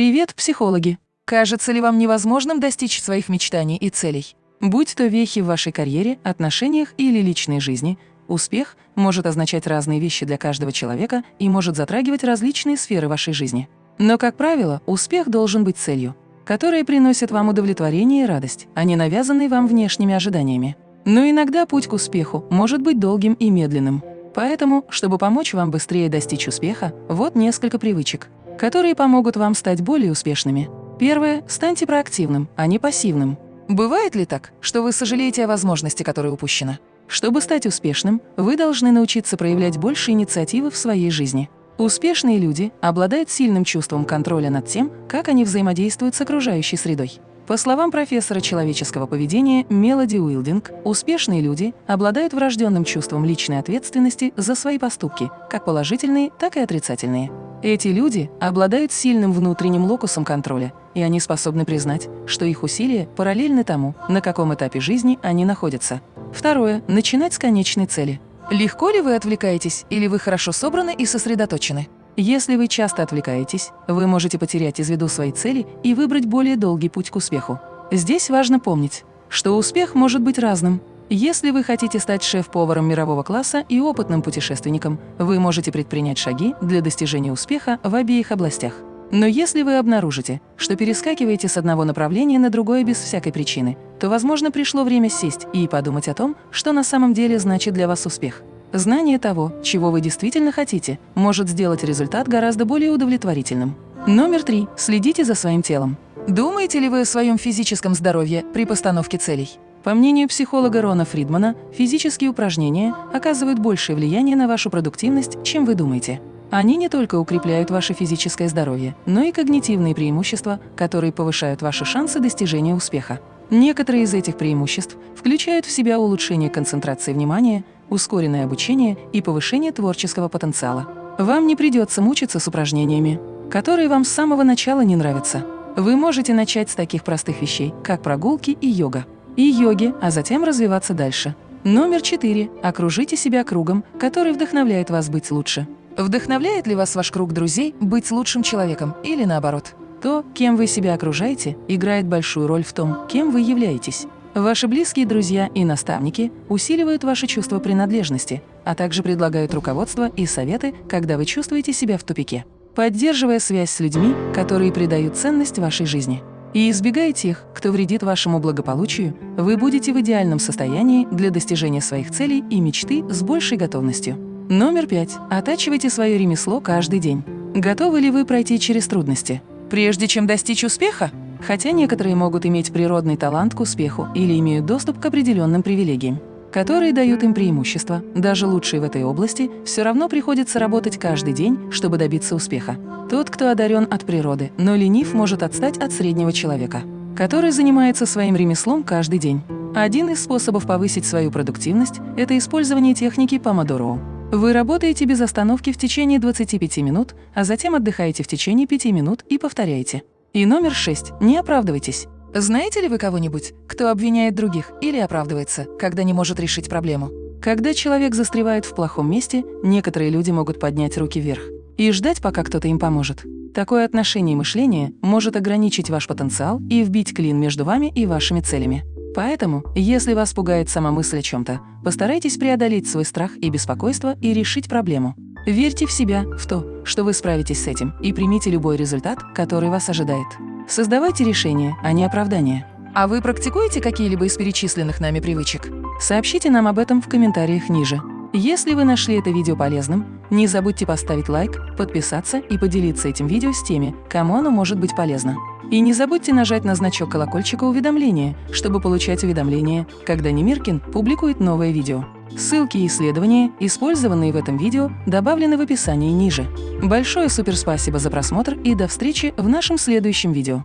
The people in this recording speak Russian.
Привет, психологи! Кажется ли вам невозможным достичь своих мечтаний и целей? Будь то вехи в вашей карьере, отношениях или личной жизни, успех может означать разные вещи для каждого человека и может затрагивать различные сферы вашей жизни. Но, как правило, успех должен быть целью, которая приносит вам удовлетворение и радость, а не навязанной вам внешними ожиданиями. Но иногда путь к успеху может быть долгим и медленным. Поэтому, чтобы помочь вам быстрее достичь успеха, вот несколько привычек, которые помогут вам стать более успешными. Первое – станьте проактивным, а не пассивным. Бывает ли так, что вы сожалеете о возможности, которая упущена? Чтобы стать успешным, вы должны научиться проявлять больше инициативы в своей жизни. Успешные люди обладают сильным чувством контроля над тем, как они взаимодействуют с окружающей средой. По словам профессора человеческого поведения Мелоди Уилдинг, успешные люди обладают врожденным чувством личной ответственности за свои поступки, как положительные, так и отрицательные. Эти люди обладают сильным внутренним локусом контроля, и они способны признать, что их усилия параллельны тому, на каком этапе жизни они находятся. Второе. Начинать с конечной цели. Легко ли вы отвлекаетесь, или вы хорошо собраны и сосредоточены? Если вы часто отвлекаетесь, вы можете потерять из виду свои цели и выбрать более долгий путь к успеху. Здесь важно помнить, что успех может быть разным. Если вы хотите стать шеф-поваром мирового класса и опытным путешественником, вы можете предпринять шаги для достижения успеха в обеих областях. Но если вы обнаружите, что перескакиваете с одного направления на другое без всякой причины, то, возможно, пришло время сесть и подумать о том, что на самом деле значит для вас успех. Знание того, чего вы действительно хотите, может сделать результат гораздо более удовлетворительным. Номер три. Следите за своим телом. Думаете ли вы о своем физическом здоровье при постановке целей? По мнению психолога Рона Фридмана, физические упражнения оказывают большее влияние на вашу продуктивность, чем вы думаете. Они не только укрепляют ваше физическое здоровье, но и когнитивные преимущества, которые повышают ваши шансы достижения успеха. Некоторые из этих преимуществ включают в себя улучшение концентрации внимания, ускоренное обучение и повышение творческого потенциала. Вам не придется мучиться с упражнениями, которые вам с самого начала не нравятся. Вы можете начать с таких простых вещей, как прогулки и йога. И йоги, а затем развиваться дальше. Номер четыре. Окружите себя кругом, который вдохновляет вас быть лучше. Вдохновляет ли вас ваш круг друзей быть лучшим человеком или наоборот? То, кем вы себя окружаете, играет большую роль в том, кем вы являетесь. Ваши близкие друзья и наставники усиливают ваше чувство принадлежности, а также предлагают руководство и советы, когда вы чувствуете себя в тупике, поддерживая связь с людьми, которые придают ценность вашей жизни. И избегая тех, кто вредит вашему благополучию, вы будете в идеальном состоянии для достижения своих целей и мечты с большей готовностью. Номер пять. Оттачивайте свое ремесло каждый день. Готовы ли вы пройти через трудности? Прежде чем достичь успеха? Хотя некоторые могут иметь природный талант к успеху или имеют доступ к определенным привилегиям, которые дают им преимущество, даже лучшие в этой области, все равно приходится работать каждый день, чтобы добиться успеха. Тот, кто одарен от природы, но ленив, может отстать от среднего человека, который занимается своим ремеслом каждый день. Один из способов повысить свою продуктивность – это использование техники Помодоро. Вы работаете без остановки в течение 25 минут, а затем отдыхаете в течение 5 минут и повторяете. И номер шесть. Не оправдывайтесь. Знаете ли вы кого-нибудь, кто обвиняет других или оправдывается, когда не может решить проблему? Когда человек застревает в плохом месте, некоторые люди могут поднять руки вверх и ждать, пока кто-то им поможет. Такое отношение и мышление может ограничить ваш потенциал и вбить клин между вами и вашими целями. Поэтому, если вас пугает сама мысль о чем-то, постарайтесь преодолеть свой страх и беспокойство и решить проблему. Верьте в себя, в то, что вы справитесь с этим, и примите любой результат, который вас ожидает. Создавайте решения, а не оправдания. А вы практикуете какие-либо из перечисленных нами привычек? Сообщите нам об этом в комментариях ниже. Если вы нашли это видео полезным, не забудьте поставить лайк, подписаться и поделиться этим видео с теми, кому оно может быть полезно. И не забудьте нажать на значок колокольчика уведомления, чтобы получать уведомления, когда Немиркин публикует новое видео. Ссылки и исследования, использованные в этом видео, добавлены в описании ниже. Большое суперспасибо за просмотр и до встречи в нашем следующем видео.